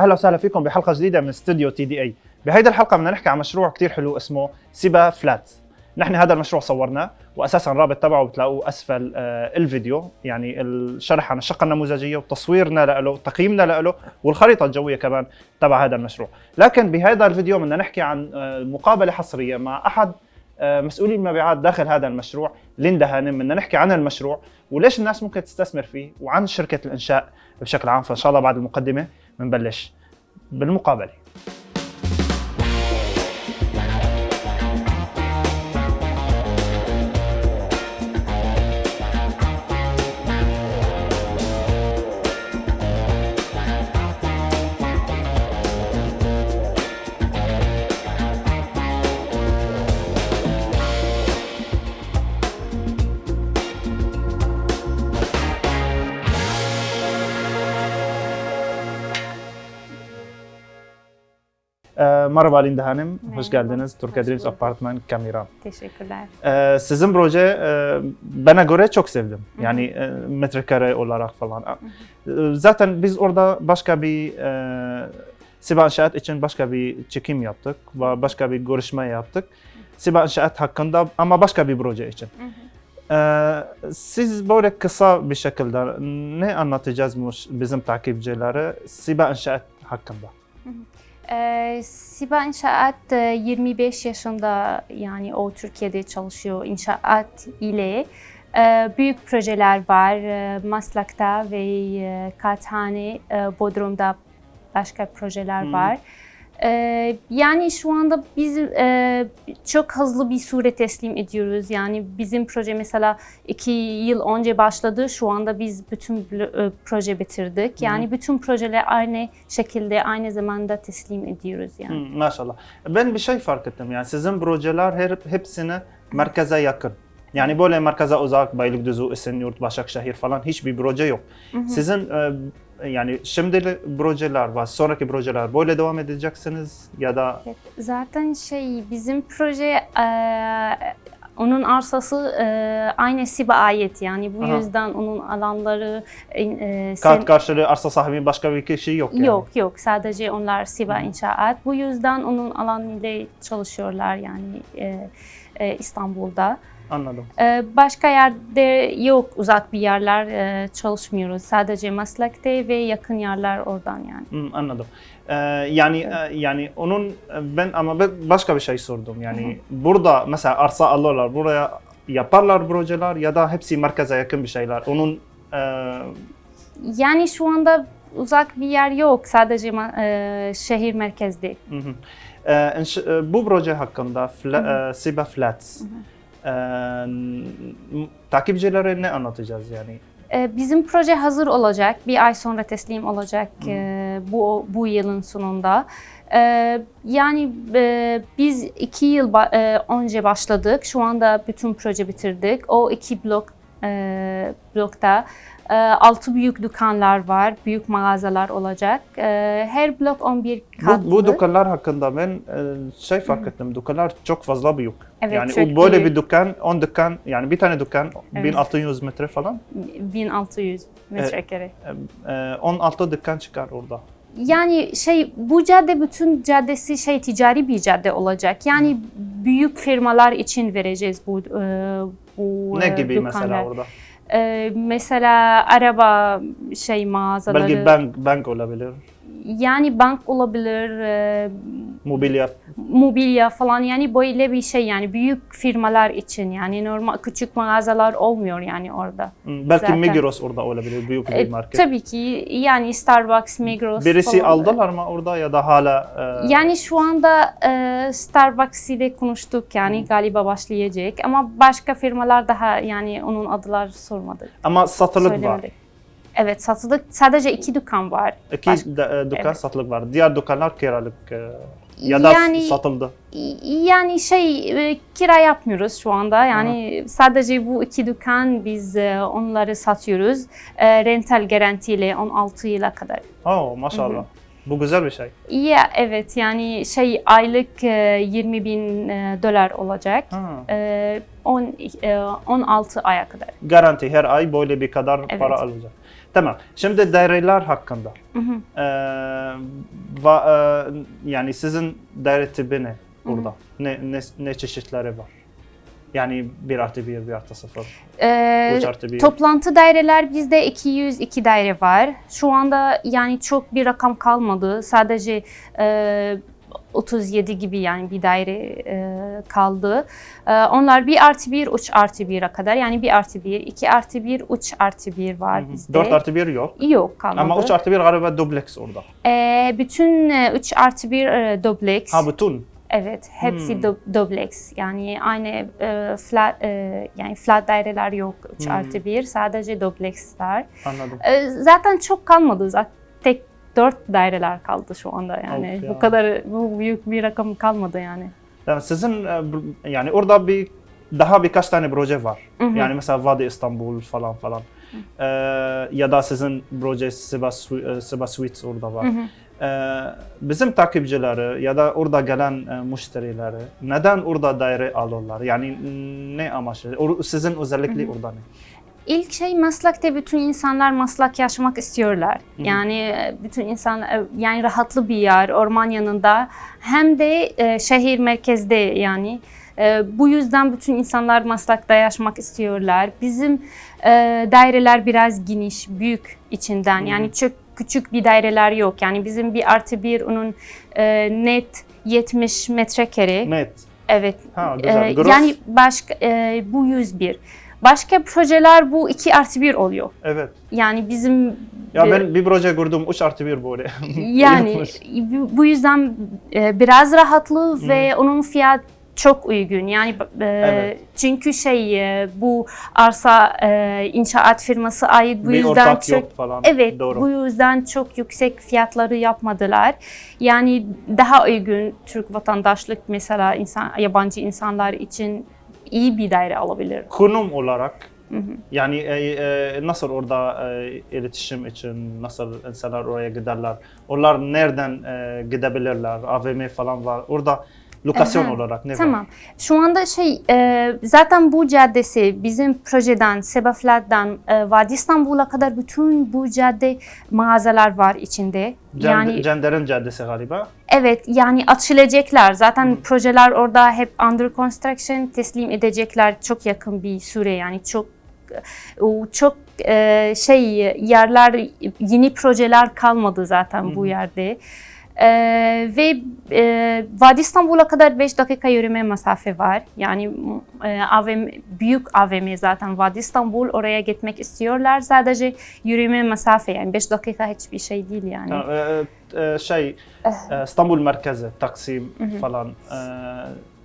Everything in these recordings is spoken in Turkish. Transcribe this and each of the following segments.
أهلا وسهلا فيكم بحلقة جديدة من استوديو تي دي اي بهيدي الحلقة بدنا نحكي عن مشروع كتير حلو اسمه سيبا فلات نحن هذا المشروع صورناه واساسا الرابط تبعه بتلاقوه أسفل آه، الفيديو يعني الشرح عن الشقة النموذجية وتصويرنا له تقييمنا له والخريطة الجوية كمان تبع هذا المشروع. لكن بهذا الفيديو بدنا نحكي عن آه، مقابلة حصرية مع أحد آه، مسؤولي المبيعات داخل هذا المشروع ليندا هانم. بدنا نحكي عن المشروع وليش الناس ممكن تستثمر فيه وعن شركة الإنشاء بشكل عام فإن شاء الله بعد المقدمة بنبلش بالمقابله merhaba Linda Hanım, hoş Merhaba, geldiniz. Türkiye hoş Dreams. Apartman Kamera. Teşekkürler. Ee, sizin proje e, bana göre çok sevdim. Yani e, metrekare olarak falan. E, Zaten biz orada başka bir e, Siba İnşaat için başka bir çekim yaptık ve başka bir görüşme yaptık. Siba İnşaat hakkında ama başka bir proje için. Ee, siz böyle kısa bir şekilde ne anlatacağız bizim takipçilere Siba İnşaat hakkında? Ee, Siba İnşaat e, 25 yaşında yani o Türkiye'de çalışıyor inşaat ile. e, büyük projeler var. E, Maslak'ta ve e, Kağıthane, e, Bodrum'da başka projeler Hı. var. E, yani şu anda biz e, çok hızlı bir süre teslim ediyoruz. Yani bizim proje mesela iki yıl önce başladı. Şu anda biz bütün e, proje bitirdik. Yani bütün projeler aynı şekilde aynı zamanda teslim ediyoruz yani. Hı, maşallah. Ben bir şey fark ettim yani sizin projeler her, hepsine merkeze yakın. Yani böyle merkeze uzak, Beylikdüzü, Esenyurt, Başakşehir falan hiçbir proje yok. Sizin e, yani şimdi projeler var, sonraki projeler böyle devam edeceksiniz ya da Evet, zaten şey bizim proje e, onun arsası e, aynı SİB'e ait yani bu Aha. yüzden onun alanları e, sen- kart karşılığı arsa sahibinin başka bir kişi yok yani. yok yok sadece onlar SİB'e inşaat bu yüzden onun alanıyla çalışıyorlar yani e, e, İstanbul'da. Anladım. E, başka yerde yok uzak bir yerler e, çalışmıyoruz sadece Maslak'ta ve yakın yerler oradan yani. Hı, anladım. Ee, yani e, yani onun e, ben ama ben başka bir şey sordum. Yani burada mesela arsa alırlar, buraya yaparlar projeler ya da hepsi merkeze yakın bir şeyler. Onun e, Yani şu anda uzak bir yer yok. Sadece e, şehir merkezde. Hı hı. Ee, e, bu proje hakkında fla, e, Siba Flats e, takipçilere ne anlatacağız yani? Bizim proje hazır olacak. Bir ay sonra teslim olacak e, bu bu yılın sonunda. Yani biz iki yıl önce başladık. Şu anda bütün proje bitirdik. O iki blok blokta altı büyük dükkanlar var. Büyük mağazalar olacak. E, her blok 11 katlı. Bu, bu dükkanlar hakkında ben e, şey fark ettim. Dükkanlar çok fazla büyük. Evet, yani çok böyle büyük. bir dükkan, 10 dükkan yani bir tane dükkan Evet. 1600 metre falan. 1600 metrekare. E, 16 dükkan çıkar orada. Yani şey bu cadde bütün caddesi şey ticari bir cadde olacak. Yani büyük firmalar için vereceğiz bu e, bu Ne e, gibi dükkanlar. mesela orada? E, mesela araba şey mağazaları. Belki bank, bank olabilir, Yani bank olabilir, e, mobilya. mobilya falan yani böyle bir şey yani büyük firmalar için yani normal küçük mağazalar olmuyor yani orada. Hı, Belki Zaten. Migros orada olabilir, büyük bir E, market. tabii ki yani Starbucks, Migros Birisi falan. aldılar mı orada ya da hala? e, Yani şu anda e, Starbucks ile konuştuk yani galiba başlayacak ama başka firmalar daha yani onun adlar sormadık. ama satılık var. Evet satılık sadece iki dükkan var. İki Baş- de- e, dükkan Evet. satılık var. Diğer dükkanlar kiralık e, ya da yani satıldı. yani şey e, kira yapmıyoruz şu anda yani sadece bu iki dükkan biz onları satıyoruz rental garantiyle 16 yıla kadar. Oh maşallah. Bu güzel bir şey. İyi evet yani şey aylık e, 20 bin dolar olacak. E, 10, e, 16 aya kadar. Garanti her ay böyle bir kadar Evet. para alacak. Tamam. Şimdi daireler hakkında. Hı hı. Ee, va, e, yani sizin daire tipi ne burada? Ne, ne, ne çeşitleri var? Yani 1 artı 1, 1 artı 0, Ee, 3 artı 1. Toplantı daireler bizde 202 daire var. Şu anda yani çok bir rakam kalmadı. Sadece e, 37 gibi yani bir daire e, kaldı. E, onlar 1 artı 1, 3 artı 1'e kadar yani 1 artı 1, 2 artı 1, 3 artı 1 var bizde. 4 artı 1 yok. Yok kalmadı. Ama 3 artı 1 galiba dubleks orada. E, bütün e, 3 artı 1 e, dubleks. Ha bütün. Evet, hepsi Hmm. du- dubleks. Yani aynı e, flat e, yani flat daireler yok 3 Hmm. artı 1. Sadece dubleksler. Anladım. E, zaten çok kalmadı. Zaten 4 daireler kaldı şu anda yani. Of ya. bu kadar bu büyük bir rakam kalmadı yani. Yani sizin e, yani orada bir daha birkaç tane proje var. Hı hı. Yani mesela Vadi İstanbul falan falan. Ee, ya da sizin proje Siba, Su- e, Siba Suites orada var. Hı hı. Ee, bizim takipçileri ya da orada gelen e, müşterileri neden orada daire alırlar? Yani ne amaçlı? Sizin özellikle orada ne? İlk şey meslekte bütün insanlar meslek yaşamak istiyorlar. hı. Yani e, bütün insan e, yani rahatlı bir yer orman yanında hem de e, şehir merkezde yani. E, bu yüzden bütün insanlar meslekte yaşamak istiyorlar. Bizim e, daireler biraz geniş, büyük içinden. Hı. Yani çok küçük bir daireler yok. Yani bizim bir artı bir onun e, net 70 metrekare. Net. Evet. Ha güzel. Gross. yani başka e, bu 101. Başka projeler bu 2 artı 1 oluyor. Evet. Yani bizim Ya e, ben bir proje gördüm 3 artı 1 böyle. yani bu- yüzden e, biraz rahatlı ve onun fiyat çok uygun. Yani e, Evet. çünkü şey e, bu arsa e, inşaat firması ait bu bir yüzden ortak çok yok falan. Evet, Doğru. bu yüzden çok yüksek fiyatları yapmadılar. Yani daha uygun Türk vatandaşlık mesela insan yabancı insanlar için iyi bir daire alabilir. Konum olarak Hı hı. yani e, e, nasıl orada e, iletişim için nasıl insanlar oraya giderler? Onlar nereden e, gidebilirler? AVM falan var. Orada lokasyon Aha, olarak ne var? Tamam. Şu anda şey e, zaten bu caddesi bizim projeden Sebeflat'tan e, Vadi İstanbul'a kadar bütün bu cadde mağazalar var içinde. Cend- yani Cender'in caddesi galiba. Evet yani açılacaklar. Zaten Hı. projeler orada hep under construction teslim edecekler çok yakın bir süre yani çok o çok e, şey yerler yeni projeler kalmadı zaten bu Hı. yerde. E, ve e, Vadi İstanbul'a kadar 5 dakika yürüme mesafe var. Yani e, AVM, büyük AVM zaten Vadi İstanbul oraya gitmek istiyorlar. Sadece yürüme mesafe yani 5 dakika hiçbir şey değil yani. Ha, e, e, şey e, İstanbul merkezi, Taksim falan. E,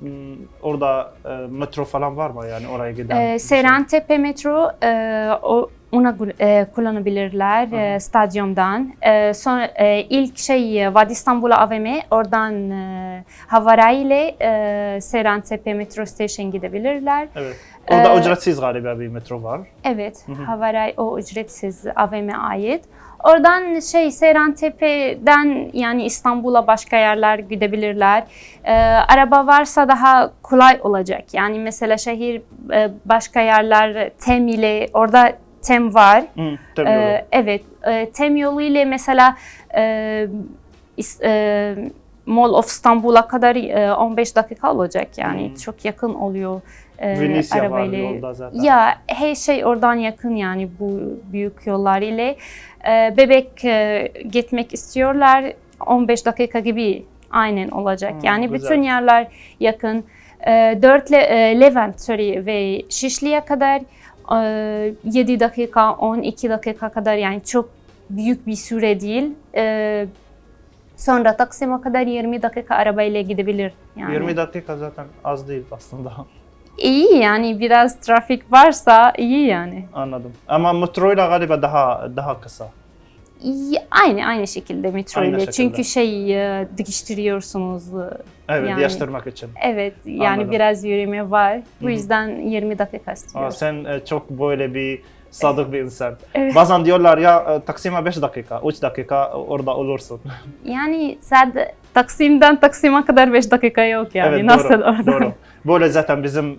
m, orada e, metro falan var mı yani oraya giden? bir Ee, şey? Serentepe metro e, o ona gu- e, kullanabilirler e, stadyumdan. E, sonra e, ilk şey e, Vadi İstanbul AVM oradan e, Havara ile e, Serentepe metro station gidebilirler. Evet. Orada Ee, ücretsiz galiba bir metro var. Evet, Hı hı. O ücretsiz AVM'e ait. Oradan şey Serentepe'den yani İstanbul'a başka yerler gidebilirler. Ee, araba varsa daha kolay olacak. Yani mesela şehir e, başka yerler Tem ile orada Tem var. Hı, Ee, yolu. evet, e, Tem yolu ile mesela e, e, Mall of İstanbul'a kadar e, 15 dakika olacak. Yani Hmm. çok yakın oluyor. e, Venecia var arabayla. yolda zaten. Ya her şey oradan yakın yani bu büyük yollar ile. Ee, bebek e, gitmek istiyorlar 15 dakika gibi aynen olacak. Hmm, yani güzel. bütün yerler yakın. Ee, 4 le, e, Levent sorry, ve Şişli'ye kadar e, 7 dakika 12 dakika kadar yani çok büyük bir süre değil. Sonra Taksim'e kadar 20 dakika arabayla gidebilir. Yani. 20 dakika zaten az değil aslında. İyi yani biraz trafik varsa iyi yani. Anladım. Ama metroyla galiba daha daha kısa. Aynı aynı şekilde metro Aynı ile. şekilde. Çünkü şey e, değiştiriyorsunuz. e, Evet, Yani- değiştirmek için. Evet yani Anladım. biraz yürüme var. Bu Hı hı. yüzden 20 dakika Aa, istiyoruz. sen e, çok böyle bir sadık bir insan. Evet. Bazen diyorlar ya Taksim'e 5 dakika, 3 dakika orada olursun. Yani sadece Taksim'den Taksim'e kadar 5 dakika yok yani. evet Nasıl doğru, oradan? doğru. Böyle zaten bizim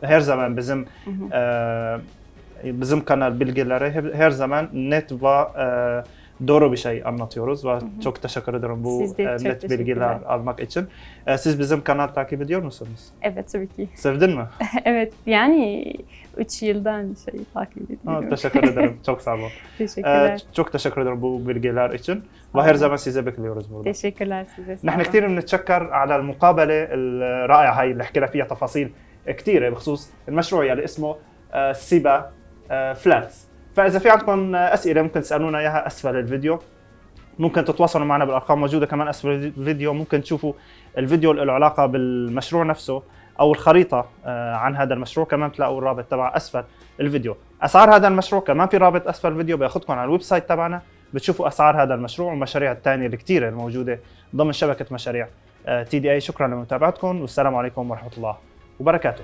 her zaman bizim Hı hı. e, bizim kanal bilgileri hep- her zaman net ve e, doğru bir şey anlatıyoruz ve çok teşekkür ederim bu Siz de e, çok net bilgiler teşekkürler. almak için. E, Siz bizim kanal takip ediyor musunuz? Evet tabii ki. Sevdin mi? evet yani 3 yıldan şey takip Ha, ediyorum. teşekkür ederim. Çok sağ olun. E, Teşekkürler. çok teşekkür ederim bu bilgiler için. Sağ وهر olun. زمان size bekliyoruz burada. Teşekkürler size. sağ نحن olun. كثير بنتشكر على المقابله الرائعه هاي اللي حكينا فيها تفاصيل كثيره بخصوص المشروع يلي اسمه آه، سيبا آه، فلاتس فإذا في عندكم آه، أسئلة ممكن تسألونا إياها أسفل الفيديو. ممكن تتواصلوا معنا بالأرقام موجودة كمان أسفل الفيديو. ممكن تشوفوا الفيديو اللي له علاقة بالمشروع نفسه أو الخريطة آه، عن هذا المشروع. كمان تلاقوا الرابط تبع أسفل الفيديو. أسعار هذا المشروع كمان في رابط أسفل الفيديو بياخذكم على الويب سايت تبعنا. بتشوفوا أسعار هذا المشروع والمشاريع الثانية الكثيره الموجودة ضمن شبكة مشاريع تي دي اي شكرا لمتابعتكم والسلام عليكم ورحمة الله وبركاته.